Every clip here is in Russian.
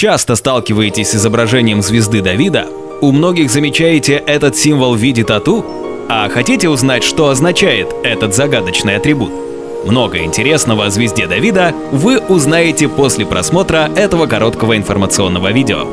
часто сталкиваетесь с изображением звезды Давида? У многих замечаете этот символ в виде тату? А хотите узнать, что означает этот загадочный атрибут? Много интересного о звезде Давида вы узнаете после просмотра этого короткого информационного видео.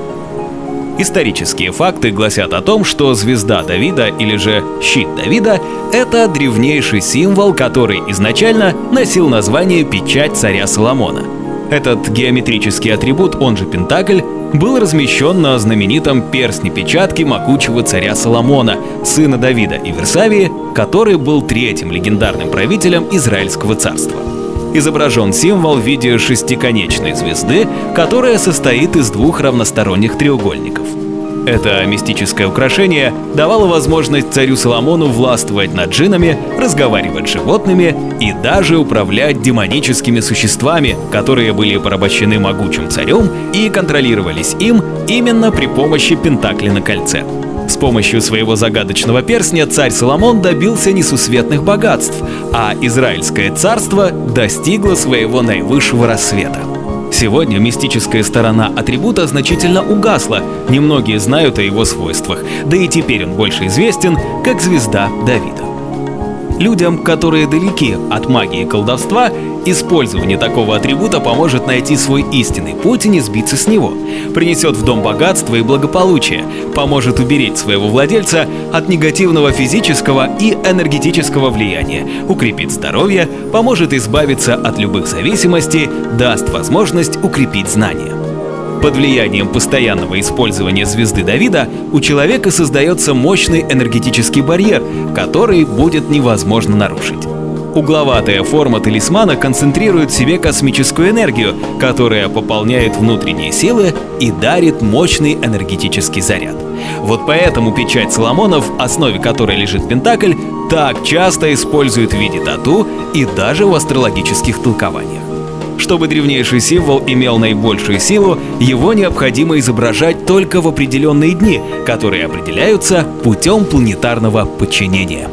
Исторические факты гласят о том, что звезда Давида или же щит Давида — это древнейший символ, который изначально носил название печать царя Соломона. Этот геометрический атрибут, он же Пентакль, был размещен на знаменитом перстне печатки могучего царя Соломона, сына Давида и Версавии, который был третьим легендарным правителем Израильского царства. Изображен символ в виде шестиконечной звезды, которая состоит из двух равносторонних треугольников. Это мистическое украшение давало возможность царю Соломону властвовать над джинами, разговаривать с животными и даже управлять демоническими существами, которые были порабощены могучим царем и контролировались им именно при помощи Пентакли на кольце. С помощью своего загадочного перстня царь Соломон добился несусветных богатств, а Израильское царство достигло своего наивысшего рассвета. Сегодня мистическая сторона атрибута значительно угасла, немногие знают о его свойствах, да и теперь он больше известен как звезда Давида. Людям, которые далеки от магии и колдовства, использование такого атрибута поможет найти свой истинный путь и не сбиться с него, принесет в дом богатство и благополучие, поможет уберечь своего владельца от негативного физического и энергетического влияния, укрепит здоровье, поможет избавиться от любых зависимостей, даст возможность укрепить знания. Под влиянием постоянного использования звезды Давида у человека создается мощный энергетический барьер, который будет невозможно нарушить. Угловатая форма талисмана концентрирует в себе космическую энергию, которая пополняет внутренние силы и дарит мощный энергетический заряд. Вот поэтому печать Соломонов, в основе которой лежит Пентакль, так часто используют в виде тату и даже в астрологических толкованиях. Чтобы древнейший символ имел наибольшую силу, его необходимо изображать только в определенные дни, которые определяются путем планетарного подчинения.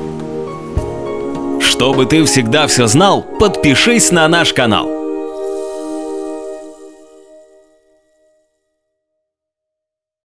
Чтобы ты всегда все знал, подпишись на наш канал.